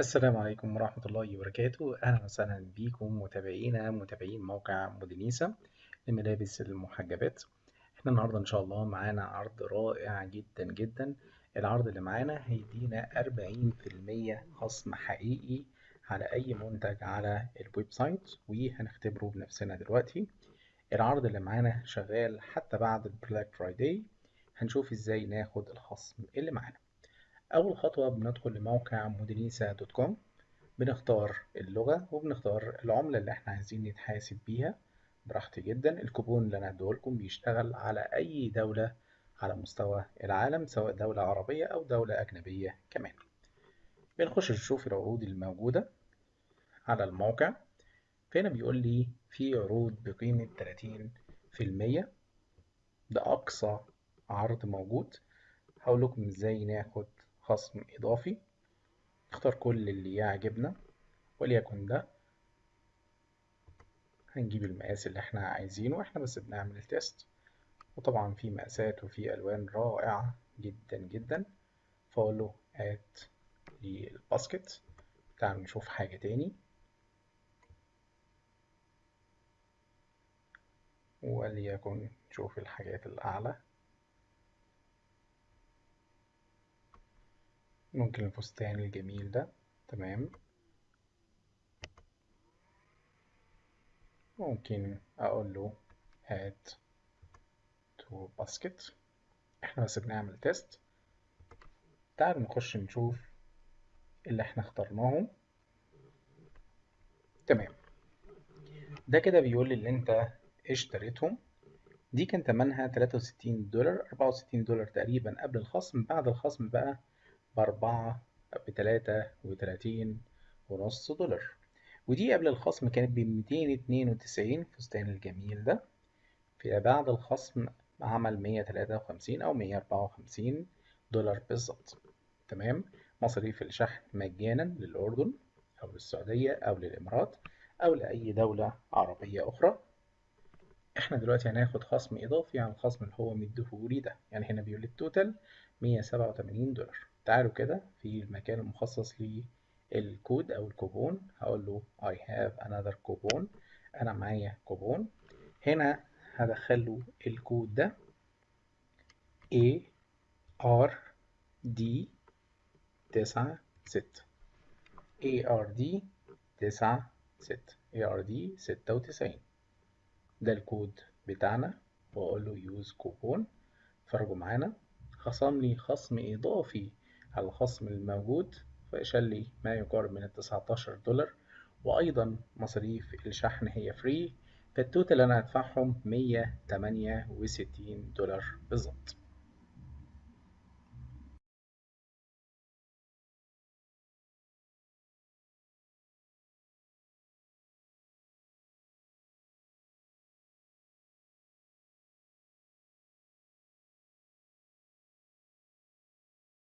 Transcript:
السلام عليكم ورحمة الله وبركاته. أهلا وسهلا بكم متابعينا متابعين موقع مودينيسا لملابس المحجبات. إحنا النهاردة إن شاء الله معانا عرض رائع جدا جدا. العرض اللي معانا هيدينا أربعين في المية خصم حقيقي على أي منتج على ال website وهنختبره بنفسنا دلوقتي. العرض اللي معانا شغال حتى بعد ال Black Friday هنشوف إزاي ناخد الخصم اللي معانا. أول خطوة بندخل لموقع مودينيسا دوت كوم بنختار اللغة وبنختار العملة اللي إحنا عايزين نتحاسب بيها. براحتي جدا الكوبون اللي أنا هديهولكم بيشتغل على أي دولة على مستوى العالم سواء دولة عربية أو دولة أجنبية كمان. بنخش نشوف العروض الموجودة على الموقع. فهنا بيقول لي في عروض بقيمة 30% ده أقصى عرض موجود. هقول لكم إزاي ناخد خصم إضافي. نختار كل اللي يعجبنا وليكن ده هنجيب المقاس اللي إحنا عايزينه إحنا بس بنعمل ال test وطبعا في مقاسات وفي ألوان رائعة جدا جدا. add لل basket تعالوا نشوف حاجة تاني. وليكن نشوف الحاجات الأعلى. ممكن الفستان الجميل ده تمام ممكن أقول له add to basket إحنا بس بنعمل test تعالوا نخش نشوف اللي إحنا اخترناهم تمام ده كده بيقول لي اللي انت اشتريتهم دي كان تمنها 63 دولار 64 دولار تقريبا قبل الخصم بعد الخصم بقى بأربعة بتلاتة وتلاتين ونص دولار. ودي قبل الخصم كانت بميتين اتنين وتسعين الفستان الجميل ده. في بعد الخصم عمل مية تلاتة وخمسين أو مية أربعة وخمسين دولار بالظبط. تمام؟ مصاريف الشحن مجانا للأردن أو للسعودية أو للإمارات أو لأي دولة عربية أخرى. إحنا دلوقتي هناخد خصم إضافي على الخصم اللي هو مديهولي ده. يعني هنا بيقول ال total مية سبعة وتمانين دولار. تعالوا كده في المكان المخصص للكود أو الكوبون. هقول له I have another coupon أنا معايا كوبون. هنا هدخل له الكود ده. A R D تسعة ستة. A R D تسعة ستة. A R D ستة وتسعين. ده الكود بتاعنا. وأقول له use coupon. فرجوا معانا. خصم لي خصم إضافي على الخصم الموجود فشال لي ما يقارب من التسعتاشر دولار وأيضا مصاريف الشحن هي free فالتوتال أنا هدفعهم مية تمانية وستين دولار بالظبط.